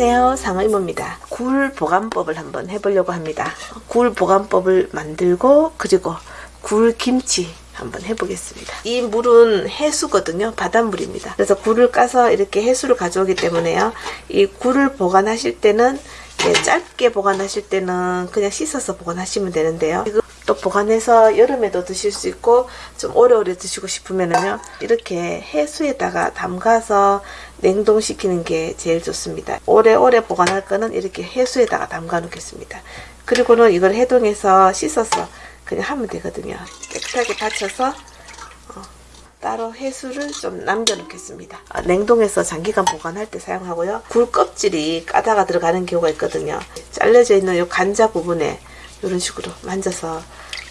안녕하세요. 상의모입니다. 굴 보관법을 한번 해보려고 합니다. 굴 보관법을 만들고 그리고 굴 김치 한번 해보겠습니다. 이 물은 해수거든요. 바닷물입니다. 그래서 굴을 까서 이렇게 해수를 가져오기 때문에요. 이 굴을 보관하실 때는 짧게 보관하실 때는 그냥 씻어서 보관하시면 되는데요. 또 보관해서 여름에도 드실 수 있고 좀 오래오래 드시고 싶으면은요 이렇게 해수에다가 담가서 냉동시키는 게 제일 좋습니다. 오래오래 보관할 거는 이렇게 해수에다가 담가 놓겠습니다. 그리고는 이걸 해동해서 씻어서 그냥 하면 되거든요. 깨끗하게 받쳐서 어, 따로 해수를 좀 남겨 놓겠습니다. 아, 냉동해서 장기간 보관할 때 사용하고요. 굴 껍질이 까다가 들어가는 경우가 있거든요. 잘려져 있는 이 간자 부분에 이런 식으로 만져서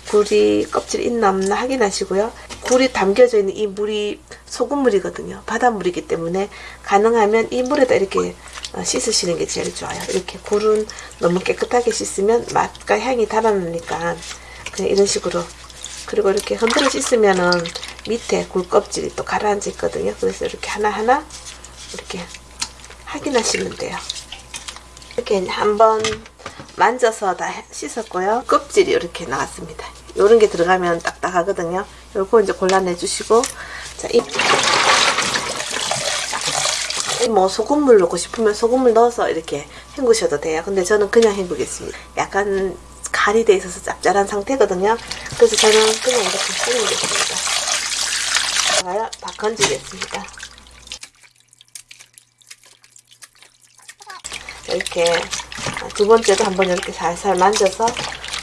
굴이 껍질 있나 없나 확인하시고요. 굴이 담겨져 있는 이 물이 소금물이거든요. 바닷물이기 때문에 가능하면 이 물에다 이렇게 어, 씻으시는 게 제일 좋아요. 이렇게 굴은 너무 깨끗하게 씻으면 맛과 향이 달아나니까 그냥 이런 식으로 그리고 이렇게 흔들어 씻으면은 밑에 굴 껍질이 또 가라앉아 있거든요. 그래서 이렇게 하나하나 이렇게 확인하시면 돼요. 이렇게 한번 만져서 다 씻었고요. 껍질이 이렇게 나왔습니다. 이런 게 들어가면 딱딱하거든요. 요거 이제 골라내 주시고 자, 이, 뭐 소금물 넣고 싶으면 소금물 넣어서 이렇게 헹구셔도 돼요. 근데 저는 그냥 헹구겠습니다. 약간 갈이 돼 있어서 짭짤한 상태거든요. 그래서 저는 그냥 이렇게 헹구겠습니다. 다 건지겠습니다. 이렇게 두 번째도 한번 이렇게 살살 만져서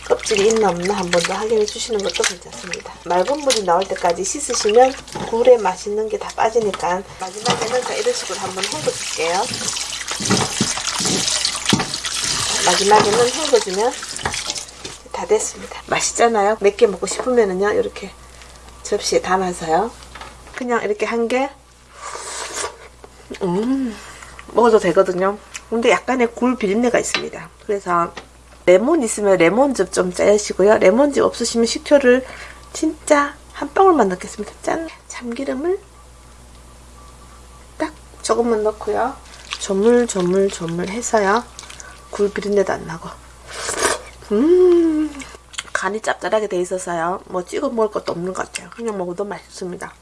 껍질이 있나 없나 한 번 더 확인해 주시는 것도 괜찮습니다. 맑은 물이 나올 때까지 씻으시면 굴에 맛있는 게 다 빠지니까 마지막에는 자 이런 식으로 한번 헹궈 줄게요. 마지막에는 헹궈주면 다 됐습니다. 맛있잖아요. 몇 개 먹고 싶으면은요 이렇게 접시에 담아서요. 그냥 이렇게 한 개, 음, 먹어도 되거든요. 근데 약간의 굴 비린내가 있습니다. 그래서 레몬 있으면 레몬즙 좀 짜시고요. 레몬즙 없으시면 식초를 진짜 한 방울만 넣겠습니다. 짠! 참기름을 딱 조금만 넣고요. 조물 조물 조물 해서요. 굴 비린내도 안 나고 음 간이 짭짤하게 돼 있어서요. 뭐 찍어 먹을 것도 없는 것 같아요. 그냥 먹어도 맛있습니다.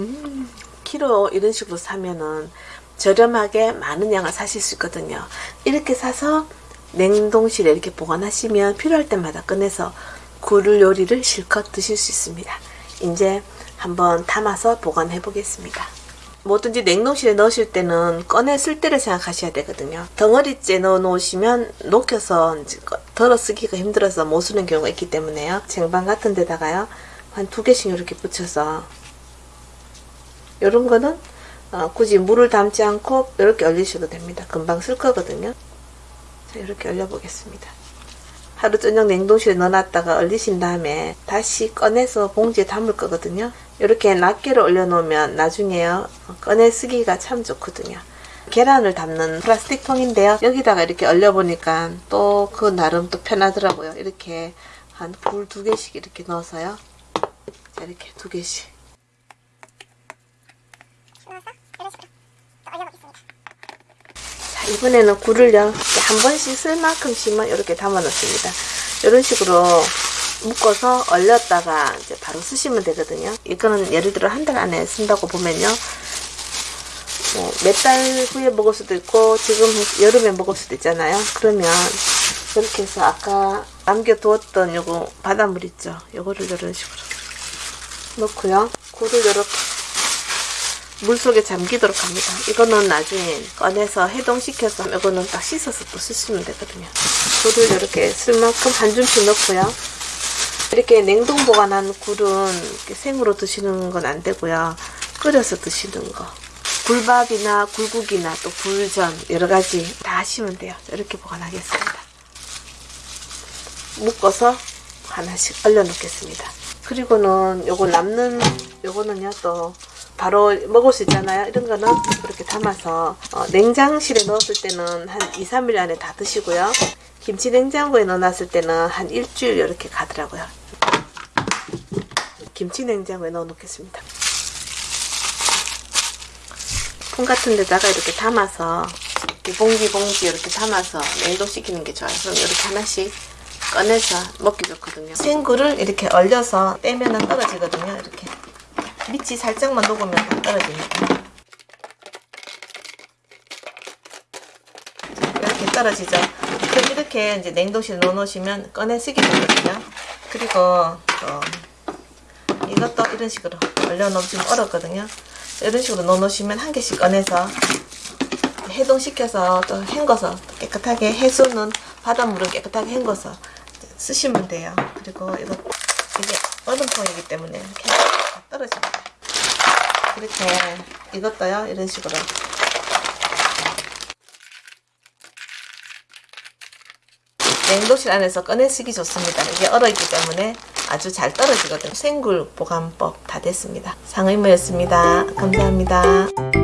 음 키로 이런 식으로 사면은 저렴하게 많은 양을 사실 수 있거든요. 이렇게 사서 냉동실에 이렇게 보관하시면 필요할 때마다 꺼내서 굴 요리를 실컷 드실 수 있습니다. 이제 한번 담아서 보관해 보겠습니다. 뭐든지 냉동실에 넣으실 때는 꺼내 쓸 때를 생각하셔야 되거든요. 덩어리째 넣어 놓으시면 녹여서 덜어 쓰기가 힘들어서 못 쓰는 경우가 있기 때문에요. 쟁반 같은 데다가요. 한 두 개씩 이렇게 붙여서 이런 거는 어, 굳이 물을 담지 않고 이렇게 얼리셔도 됩니다. 금방 쓸 거거든요. 자, 이렇게 얼려보겠습니다. 하루 저녁 냉동실에 넣어놨다가 얼리신 다음에 다시 꺼내서 봉지에 담을 거거든요. 이렇게 낱개를 올려놓으면 나중에요. 꺼내 쓰기가 참 좋거든요. 계란을 담는 플라스틱 통인데요. 여기다가 이렇게 얼려보니까 또 그 나름 또 편하더라고요. 이렇게 한 굴 두 개씩 이렇게 넣어서요. 자, 이렇게 두 개씩. 이번에는 굴을요 한 번씩 쓸 만큼씩만 이렇게 담아 놓습니다. 이런 식으로 묶어서 얼렸다가 이제 바로 쓰시면 되거든요. 이거는 예를 들어 한 달 안에 쓴다고 보면요. 뭐 몇 달 후에 먹을 수도 있고 지금 여름에 먹을 수도 있잖아요. 그러면 이렇게 해서 아까 남겨두었던 요거 바닷물 있죠? 요거를 이런 식으로 넣고요. 굴을 이렇게 물속에 잠기도록 합니다. 이거는 나중에 꺼내서 해동시켜서 이거는 딱 씻어서 또 쓰시면 되거든요. 굴을 이렇게 쓸 만큼 한 줌씩 넣고요. 이렇게 냉동 보관한 굴은 생으로 드시는 건 안 되고요. 끓여서 드시는 거. 굴밥이나 굴국이나 또 굴전 여러 가지 다 하시면 돼요. 이렇게 보관하겠습니다. 묶어서 하나씩 얼려 놓겠습니다. 그리고는 요거 남는 요거는요 또 바로 먹을 수 있잖아요. 이런 거는 이렇게 담아서 어, 냉장실에 넣었을 때는 한 2, 3일 안에 다 드시고요. 김치 냉장고에 넣어놨을 때는 한 일주일 이렇게 가더라고요. 김치 냉장고에 넣어 놓겠습니다. 통 같은 데다가 이렇게 담아서 이렇게 봉지 봉지 이렇게 담아서 냉동시키는 게 좋아요. 그럼 이렇게 하나씩 꺼내서 먹기 좋거든요. 생굴을 이렇게 얼려서 떼면 떨어지거든요. 이렇게 밑이 살짝만 녹으면 다 떨어집니다. 이렇게 떨어지죠. 그럼 이렇게 이제 냉동실에 넣어놓으시면 꺼내 쓰기 되거든요. 그리고 또 이것도 이런 식으로 얼려놓으시면 얼었거든요. 이런 식으로 넣어놓으시면 한 개씩 꺼내서 해동시켜서 또 헹궈서 깨끗하게 해수는 바닷물은 깨끗하게 헹궈서 쓰시면 돼요. 그리고 이거 이게 얼음통이기 때문에 이렇게 다 떨어집니다. 이렇게 이것도요 이런 식으로 냉동실 안에서 꺼내 쓰기 좋습니다. 이게 얼어있기 때문에 아주 잘 떨어지거든요. 생굴 보관법 다 됐습니다. 상의모였습니다. 감사합니다.